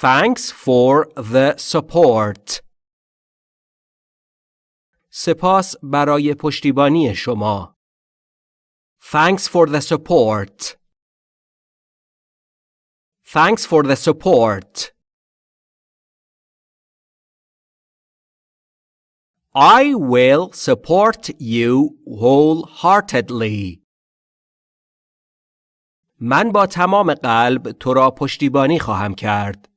Thanks for the support. سپاس برای پشتیبانی شما. Thanks for the support. Thanks for the support. I will support you wholeheartedly. من با تمام قلب تو را پشتیبانی خواهم کرد.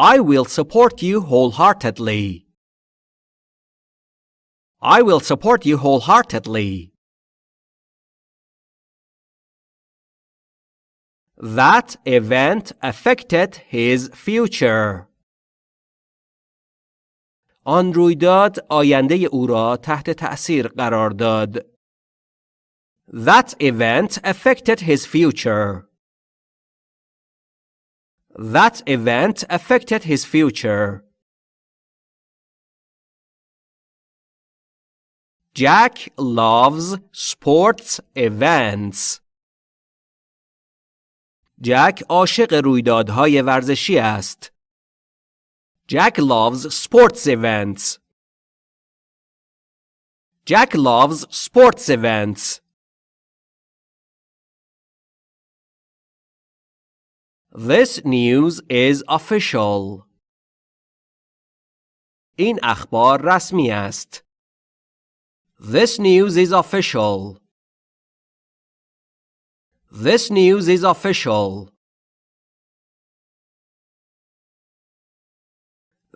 I will support you wholeheartedly. I will support you wholeheartedly. That event affected his future. آن رویداد آینده او را تحت تأثیر قرار داد. That event affected his future. That event affected his future. Jack loves sports events. جک عاشق رویدادهای ورزشی است. Jack loves sports events. Jack loves sports events. This news is official. این اخبار رسمی است. This news is official. This news is official.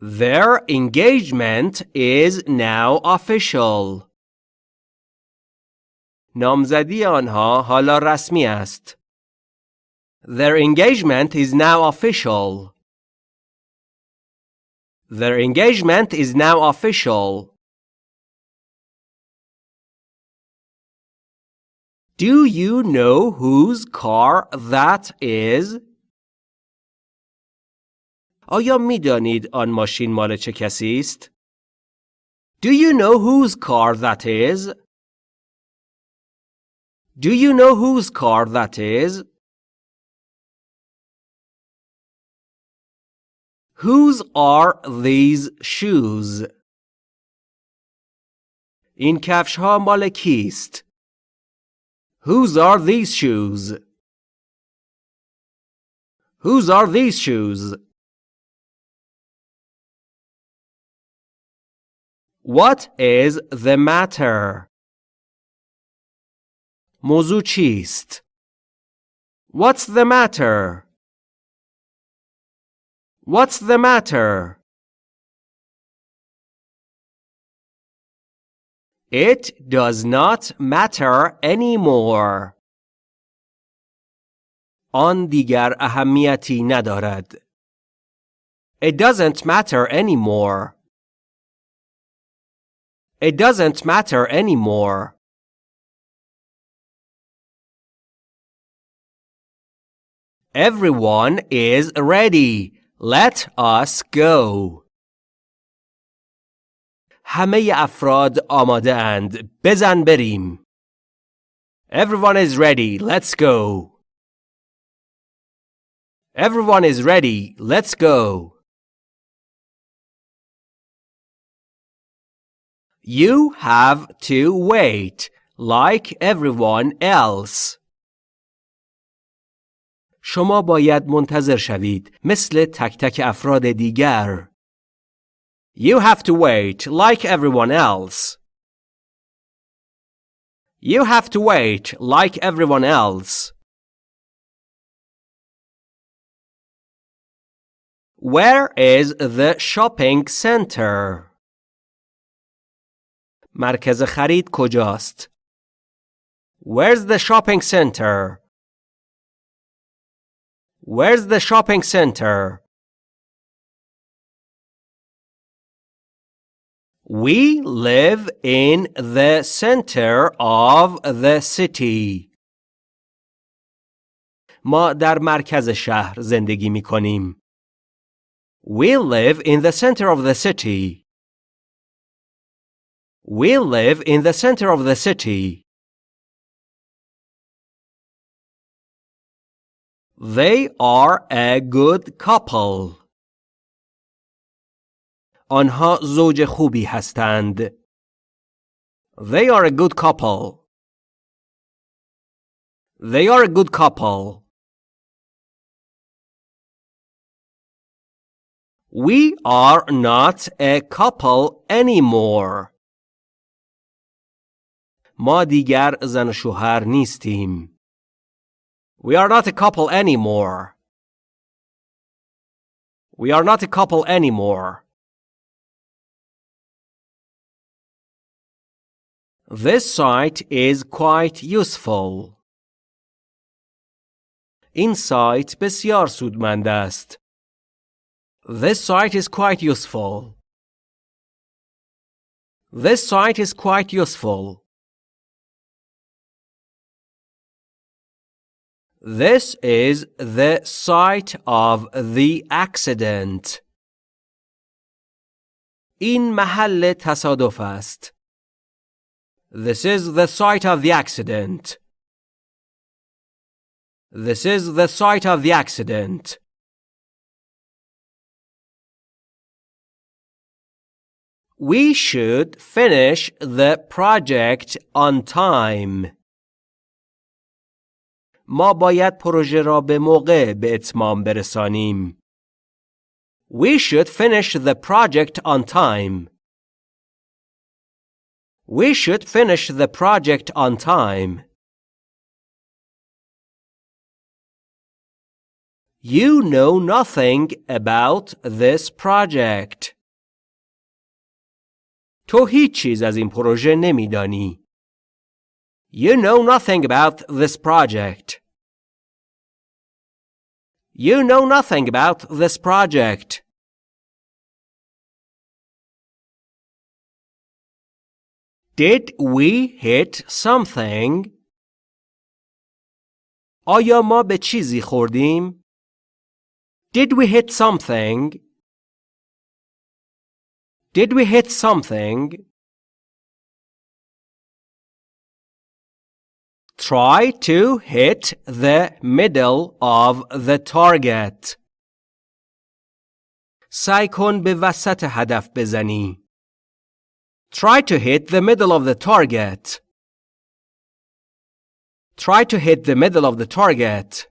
Their engagement is now official. نامزدی آنها حالا رسمی است. Their engagement is now official. Their engagement is now official. Do you know whose car that is? آیا می دانید آن ماشین مال چه کسی است؟ Do you know whose car that is? Do you know whose car that is? Whose are these shoes? این کفش ها مال کیست؟ Whose are these shoes? Whose are these shoes? What is the matter? موضوع چیست؟ What's the matter? What's the matter? It does not matter anymore. آن دیگر اهمیتی ندارد. It doesn't matter anymore. It doesn't matter anymore. Everyone is ready. Let us go. همه افراد آماده اند. بزن بریم. Everyone is ready. Let's go. Everyone is ready. Let's go. You have to wait like everyone else. شما باید منتظر شوید مثل تک تک افراد دیگر. You have to wait like everyone else. You have to wait like everyone else. Where is the shopping center? مرکز خرید کجاست؟ Where's the shopping center? Where's the shopping center? We live in the center of the city. ما در مرکز شهر زندگی می کنیم. We live in the center of the city. We live in the center of the city. They are a good couple. آنها زوج خوبی هستند. They are a good couple. They are a good couple. We are not a couple anymore. ما دیگر زن و شوهر نیستیم. We are not a couple anymore. We are not a couple anymore. This site is quite useful. این سایت بسیار سودمند است. This site is quite useful. This site is quite useful. This is the site of the accident. این محل تصادف است. This is the site of the accident. This is the site of the accident. We should finish the project on time. ما باید پروژه را به موقع به اتمام برسانیم. We should finish the project on time. We should finish the project on time. You know nothing about this project. تو هیچ چیز از این پروژه نمیدانی. You know nothing about this project. You know nothing about this project. Did we hit something? آیا ما به چیزی خوردیم؟ Did we hit something? Did we hit something? Try to hit the middle of the target. سعی کن به وسط هدف بزنی. Try to hit the middle of the target. Try to hit the middle of the target.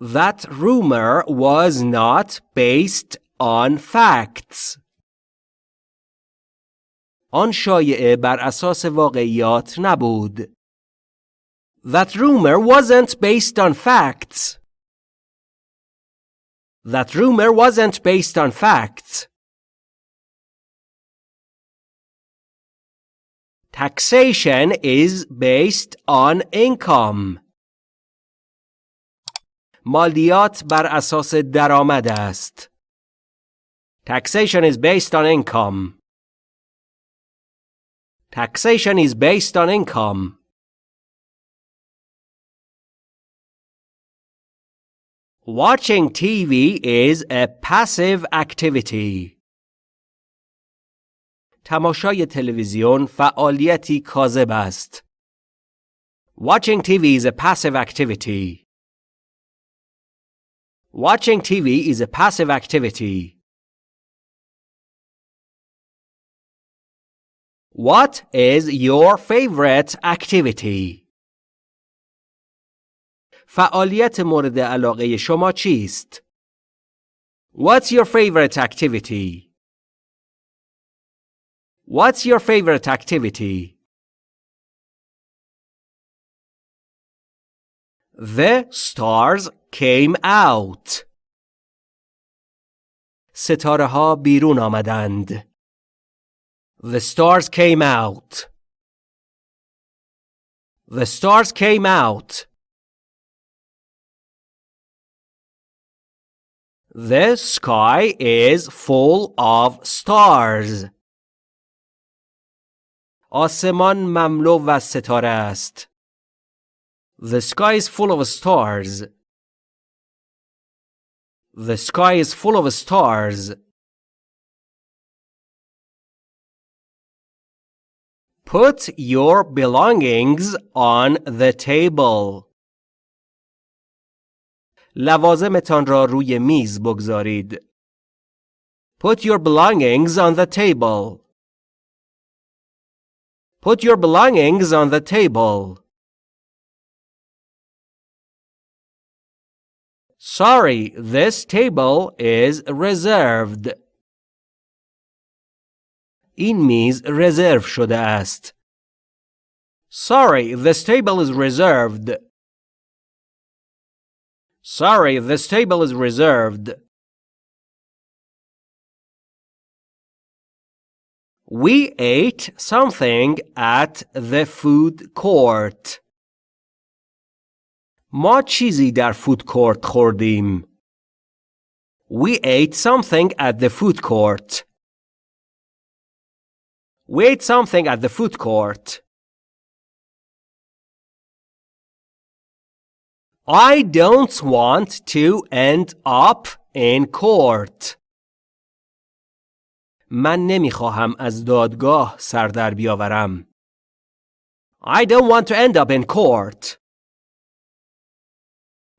That rumor was not based on facts. آن شایعه بر اساس واقعیات نبود. That rumor wasn't based on facts. That rumor wasn't based on facts. Taxation is based on income. مالیات بر اساس درآمد است. Taxation is based on income. Taxation is based on income. Watching TV is a passive activity. تماشای تلویزیون فعالیتی کاذب است. Watching TV is a passive activity. Watching TV is a passive activity. What is your favorite activity? فعالیت مورد علاقه شما چیست؟ What's your favorite activity? What's your favorite activity? The stars came out. ستاره ها بیرون آمدند. The stars came out. The stars came out. The sky is full of stars. آسمان مملو و ستاره است. The sky is full of stars. The sky is full of stars. Put your belongings on the table. لوازمتان را روی میز بگذارید. Put your belongings on the table. Put your belongings on the table. Sorry, this table is reserved. این میز رزرو شده است. Sorry, this table is reserved. Sorry, this table is reserved. We ate something at the food court. ما چیزی در فود کورت خوردیم. We ate something at the food court. We ate something at the food court. I don't want to end up in court. من نمیخواهم از دادگاه سر در بیاورم. I don't want to end up in court.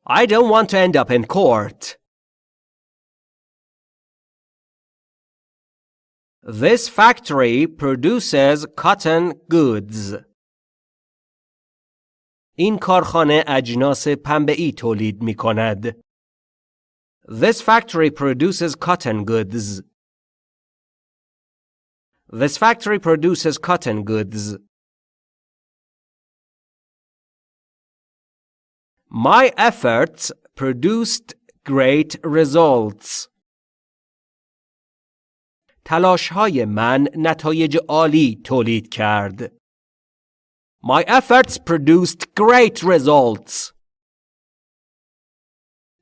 I don't want to end up in court. This factory produces cotton goods. این کارخانه اجناس پنبه‌ای تولید می کند. This factory produces cotton goods. This factory produces cotton goods. My efforts produced great results. تلاش های من نتایج عالی تولید کرد. My efforts produced great results.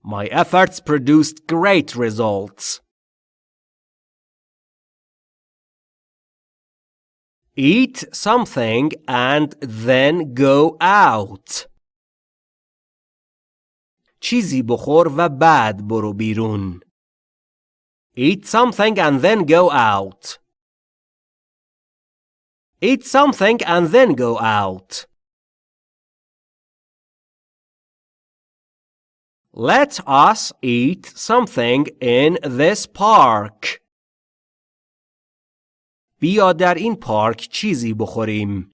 My efforts produced great results. Eat something and then go out. چیزی بخور و بعد برو بیرون. Eat something and then go out. Eat something and then go out. Let us eat something in this park. بیا در این پارک چیزی بخوریم.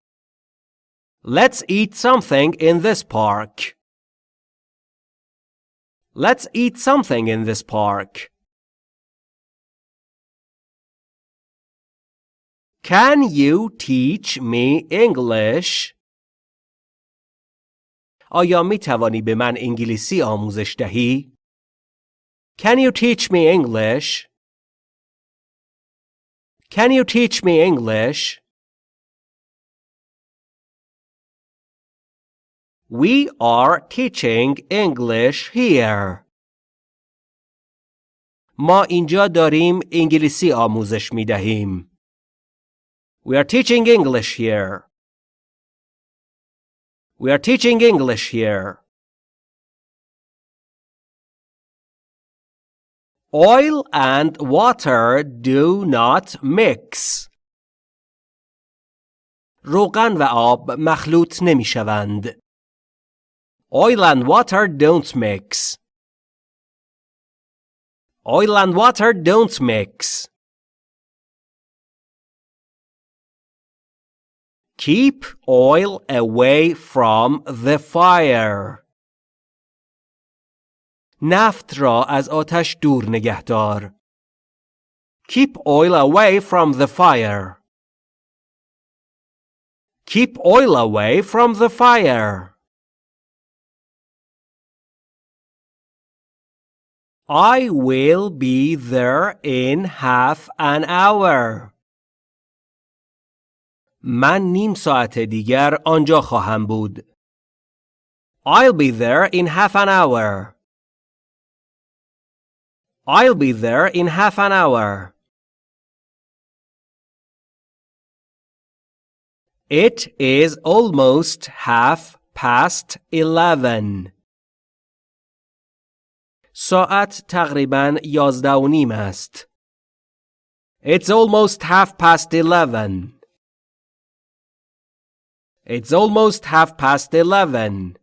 Let's eat something in this park. Let's eat something in this park. Can you teach me English? آیا می توانی به من انگلیسی آموزش دهی؟ Can you teach me English? Can you teach me English? We are teaching English here. ما اینجا داریم انگلیسی آموزش می دهیم. We are teaching English here. We are teaching English here. Oil and water do not mix. روغن و آب مخلوط نمی شوند. Oil and water don't mix. Oil and water don't mix. Keep oil away from the fire. نفت را از آتش دور نگه دار. Keep oil away from the fire. Keep oil away from the fire. I will be there in half an hour. من نیم ساعت دیگر آنجا خواهم بود. I'll be there in half an hour. I'll be there in half an hour. It is almost half past eleven. ساعت تقریبا یازده و نیم است. It's almost half past eleven. It's almost half past eleven.